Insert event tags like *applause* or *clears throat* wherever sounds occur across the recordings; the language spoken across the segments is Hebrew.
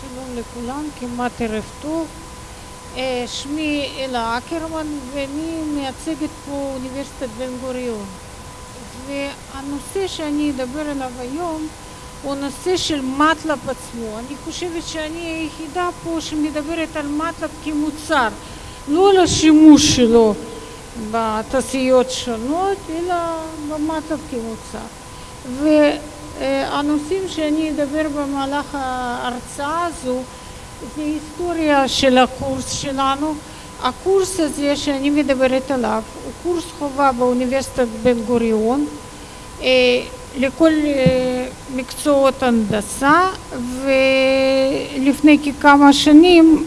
שלום לכולם, כמעט ערב טוב. אה, שמי אלה אקרמן ואני מייצגת פה אוניברסיטת בן גוריון. והנושא שאני אדבר עליו היום הוא נושא של מטלב עצמו. אני חושבת שאני היחידה פה שמדברת על מטלב כמוצר, לא על השימוש שלו בתעשיות שונות, אלא במטלב כמוצר. והנושאים שאני אדבר במהלך ההרצאה הזו זה היסטוריה של הקורס שלנו. הקורס הזה שאני מדברת עליו הוא קורס חובה באוניברסיטת בן גוריון לכל מקצועות הנדסה ולפני כמה שנים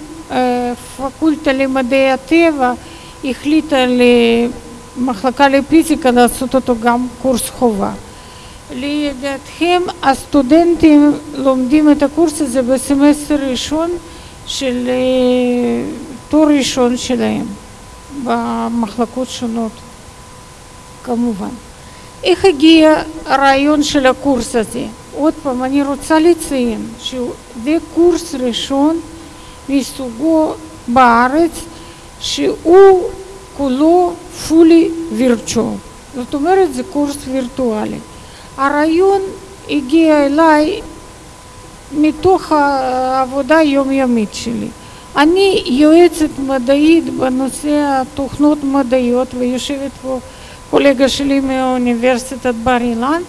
פקולטה למדעי הטבע החליטה למחלקה לפיזיקה לעשות אותו גם קורס חובה. לידיעתכם הסטודנטים לומדים את הקורס הזה בסמסטר ראשון של תואר ראשון שלהם במחלקות שונות כמובן. איך הגיע הרעיון של הקורס הזה? עוד פעם אני רוצה לציין שזה קורס ראשון מסוגו בארץ שהוא כולו fully virtual, זאת אומרת זה קורס וירטואלי. הרעיון הגיע אליי מתוך העבודה היומיומית שלי. אני יועצת מדעית בנושא התוכנות מדעיות ויושבת פה קולגה שלי מאוניברסיטת בר אילן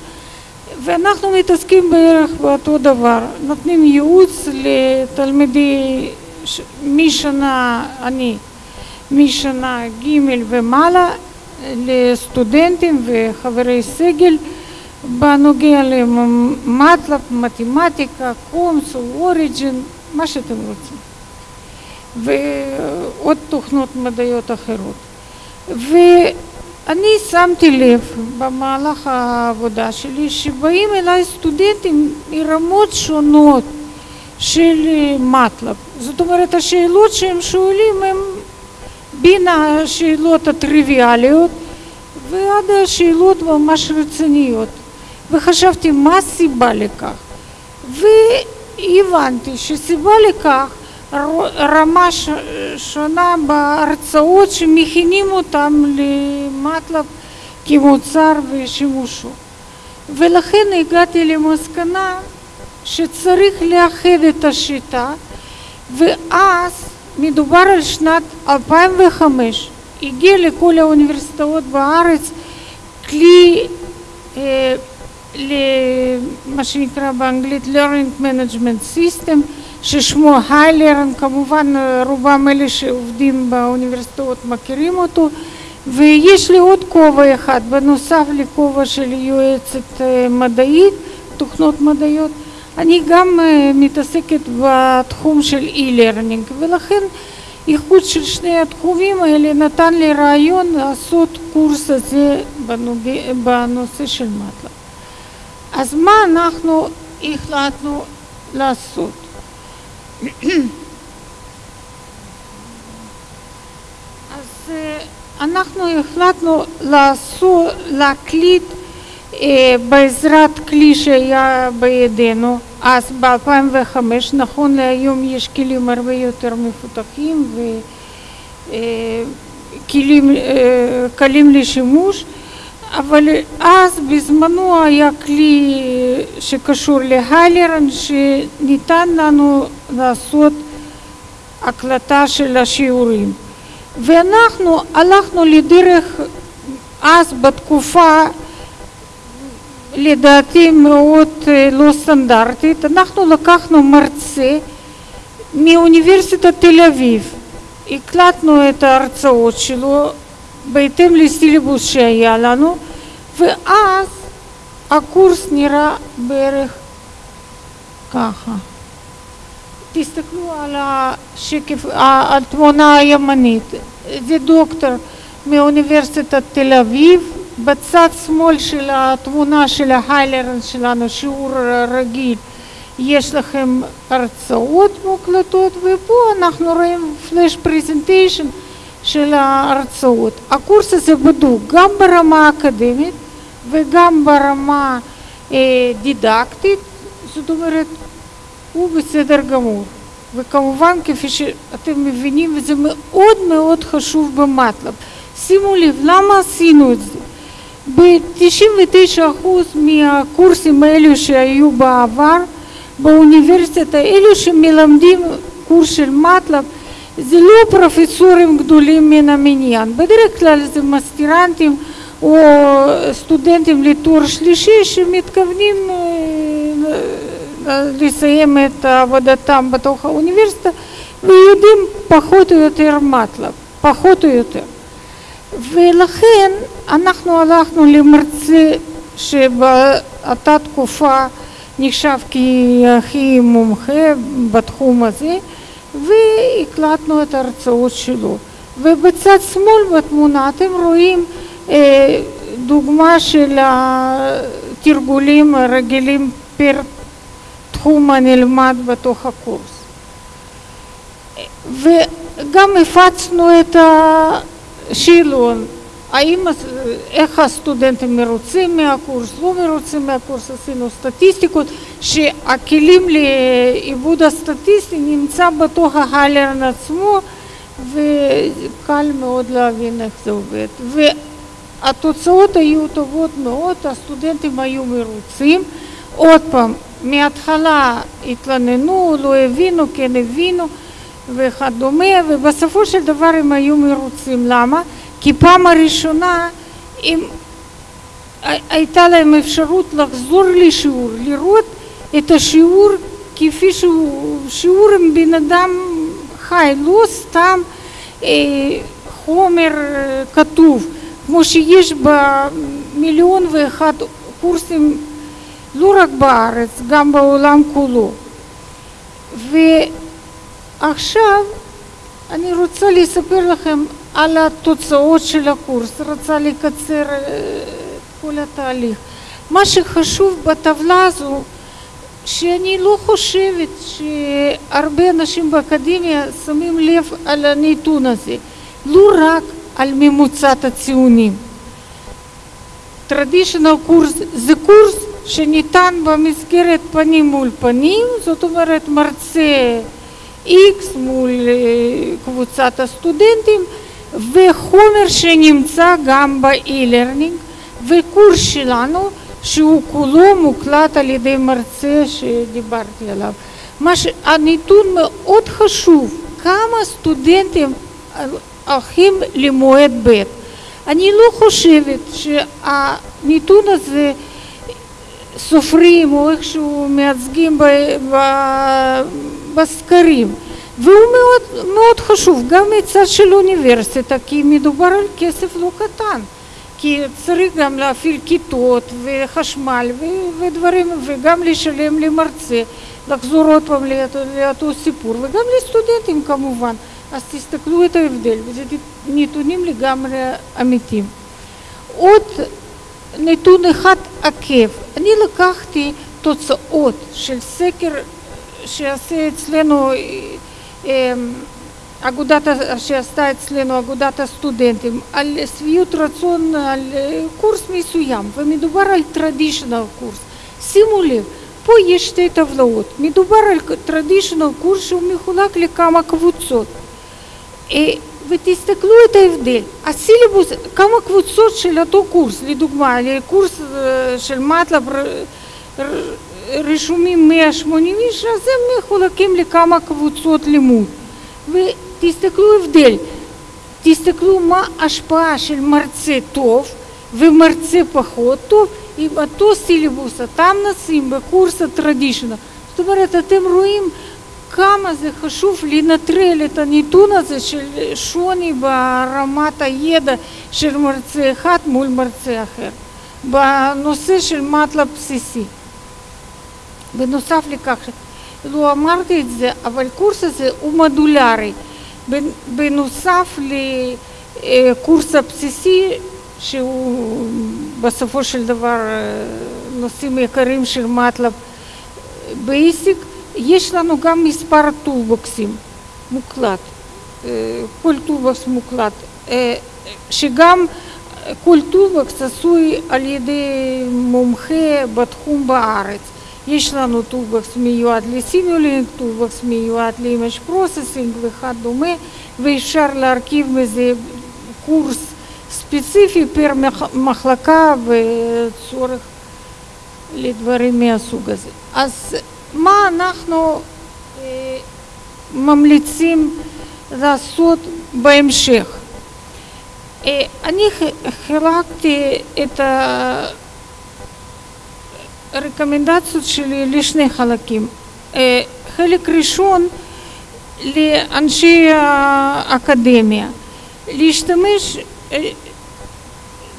ואנחנו מתעסקים בערך באותו דבר, נותנים ייעוץ לתלמידי משנה, אני, משנה ג' ומעלה לסטודנטים וחברי סגל בנוגע למטלב, מתמטיקה, קונסול, אוריג'ין, מה שאתם רוצים. ועוד תוכנות מדעיות אחרות. ואני שמתי לב במהלך העבודה שלי שבאים אליי סטודנטים מרמות שונות של מטלב זאת אומרת השאלות שהם שואלים הם בין השאלות הטריוויאליות ועד השאלות ממש רציניות וחשבתי מה הסיבה לכך? והבנתי שסיבה לכך רמה שונה בהרצאות שמכינים אותם למטלב כמוצר ושימושו. ולכן הגעתי למסקנה שצריך לאחד את השיטה ואז מדובר על שנת 2005 הגיע לכל האוניברסיטאות בארץ כלי למה שנקרא באנגלית learning management system ששמו היילרן, כמובן רובם אלה שעובדים באוניברסיטאות מכירים אותו. ויש לי עוד כובע אחד בנוסף לכובע של יועצת מדעית, תוכנות מדעיות. אני גם מתעסקת בתחום של e-learning ולכן איחוד של שני התחומים האלה נתן לי רעיון לעשות קורס הזה בנושא של מטלב אז מה אנחנו החלטנו לעשות? *clears throat* אז אנחנו החלטנו לעשות, להקליט בעזרת כלי שהיה בידינו אז ב-2005, נכון להיום יש כלים הרבה יותר מפותחים וכלים קלים לשימוש אבל אז בזמנו היה כלי שקשור להיילרן שניתן לנו לעשות הקלטה של השיעורים. ואנחנו הלכנו לדרך אז בתקופה לדעתי מאוד לא סטנדרטית, אנחנו לקחנו מרצה מאוניברסיטת תל אביב, הקלטנו את ההרצאות שלו בהתאם לסילבוס שהיה לנו ואז הקורס נראה בערך ככה. תסתכלו על השקף, התמונה הימנית, זה דוקטור מאוניברסיטת תל אביב. בצד שמאל של התמונה של ההיילרן שלנו, שיעור רגיל, יש לכם הרצאות מוקלטות ופה אנחנו רואים פלאש פרזנטיישן של ההרצאות. הקורס הזה בדוק גם ברמה אקדמית וגם ברמה דידקטית, זאת אומרת הוא בסדר גמור. וכמובן, כפי שאתם מבינים, וזה מאוד מאוד חשוב במטלב. שימו לב, למה עשינו את זה? ב-99% מהקורסים האלו שהיו בעבר באוניברסיטה, אלו שמלמדים קורס של מטלב, זה לא פרופסורים גדולים מן המניין, בדרך כלל זה מסטירנטים או סטודנטים לתואר שלישי שמתכוונים לסיים את עבודתם בתוך האוניברסיטה ויודעים פחות או יותר מטלב, פחות או יותר. ולכן אנחנו הלכנו למרצה שבאותה תקופה נחשב כהכי מומחה בתחום הזה והקלטנו את ההרצאות שלו. ובצד שמאל בתמונה אתם רואים אה, דוגמה של התרגולים הרגילים פר תחום הנלמד בתוך הקורס. וגם הפצנו את השאלון, האם, איך הסטודנטים מרוצים מהקורס, לא מרוצים מהקורס, עשינו סטטיסטיקות, שהכלים לעיבוד הסטטיסטי נמצא בתוך ההלרן עצמו וקל מאוד להבין איך זה עובד. והתוצאות היו טובות מאוד, הסטודנטים היו מרוצים. עוד פעם, מההתחלה התלוננו, לא הבינו, כן הבינו וכדומה, ובסופו של דבר הם היו מרוצים. למה? כי פעם הראשונה הם, הייתה להם אפשרות לחזור לשיעור, לראות את השיעור כפי שהוא שיעור עם בן אדם חי, לא סתם אה, חומר כתוב, כמו שיש במיליון ואחד קורסים לא רק בארץ, גם בעולם כולו. ועכשיו אני רוצה לספר לכם על התוצאות של הקורס, רוצה לקצר כל התהליך. מה שחשוב בטבלה הזו, שאני לא חושבת שהרבה אנשים באקדמיה שמים לב על הנתון הזה, לא רק על ממוצעת הציונים. טרדישיונל קורס זה קורס שניתן במסגרת פנים מול פנים, זאת אומרת מרצה X מול קבוצת הסטודנטים וחומר שנמצא גם ב-e-learning וקורס שלנו שהוא כולו מוקלט על ידי מרצה שדיברתי עליו. ש... הנתון מאוד חשוב, כמה סטודנטים הולכים למועד ב'. אני לא חושבת שהנתון הזה סופרים או איכשהו מייצגים בסקרים והוא מאוד, מאוד חשוב גם מצד של אוניברסיטה כי מדובר על כסף לא קטן. כי צריך גם להפעיל כיתות וחשמל ודברים וגם לשלם למרצה לחזור עוד פעם לאותו סיפור וגם לסטודנטים כמובן. אז תסתכלו את ההבדל וזה נתונים לגמרי אמיתיים. עוד נתון אחד עקב. אני לקחתי תוצאות של סקר שעשה אצלנו אגודת, שעשתה אצלנו אגודת הסטודנטים על שביעות רצון על קורס מסוים ומדובר על טרדישיונל קורס. שימו לב, פה יש שתי טבלאות, מדובר על טרדישיונל קורס שהוא מחולק לכמה קבוצות ותסתכלו את ההבדל. הסילבוס, כמה קבוצות של אותו קורס, לדוגמה, לקורס של מטלב רשומים 180 איש, אז הם מחולקים לכמה קבוצות לימוד. ותסתכלו הבדל, תסתכלו מה ההשפעה של מרצה טוב ומרצה פחות טוב עם אותו סילבוס, אותם נושאים בקורס הטרדישיונל. זאת אומרת, אתם רואים כמה זה חשוב לנטרל את הנתון הזה של שוני ברמת הידע של מרצה אחד מול מרצה אחר בנושא של מטלה בסיסי. בנוסף לכך, לא אמרתי את זה, אבל הקורס הזה הוא מודולרי. בנוסף לקורס הבסיסי, שהוא בסופו של דבר נושאים עיקריים של MATLAB basic, יש לנו גם מספר טולבוקסים מוקלט, כל toolbox מוקלט, שגם כל toolbox עשוי על ידי מומחה בתחום בארץ. יש לנו toolbox מיועד ל simulink, toolbox מיועד ל image processing וכדומה, ואפשר להרכיב מזה קורס ספציפי per מחלקה וצורך לדברים מהסוג הזה. אז מה אנחנו אה, ממליצים לעשות בהמשך? אה, אני חילקתי את הרקומנדציות שלי לשני חלקים. אה, חלק ראשון לאנשי האקדמיה, להשתמש, אה,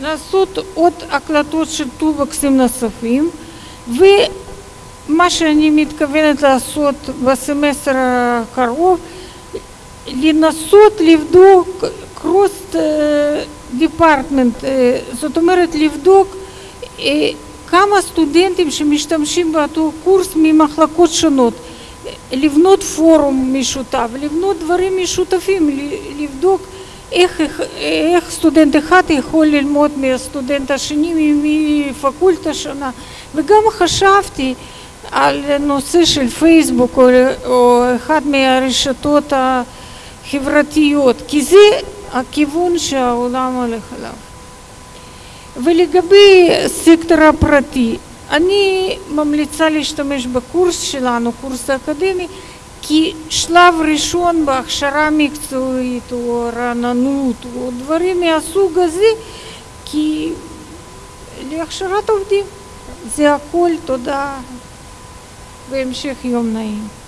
לעשות עוד הקלטות של טובקסים נוספים ומה שאני מתכוונת לעשות בסמסטר הקרוב לנסות לבדוק קרוס דיפרטמנט, זאת אומרת לבדוק כמה סטודנטים שמשתמשים באותו קורס ממחלקות שונות, לבנות פורום משותף, לבנות דברים משותפים, לבדוק איך, איך סטודנט אחד יכול ללמוד מהסטודנט השני מפקולטה שונה. וגם חשבתי על נושא של פייסבוק או, או אחד מהרשתות החברתיות כי זה הכיוון שהעולם הולך אליו ולגבי סקטור הפרטי, אני ממליצה להשתמש בקורס שלנו, קורס אקדמי, כשלב ראשון בהכשרה מקצועית או רעננות או דברים מהסוג הזה, כי להכשרת עובדים זה הכל, תודה והמשך יום נעים.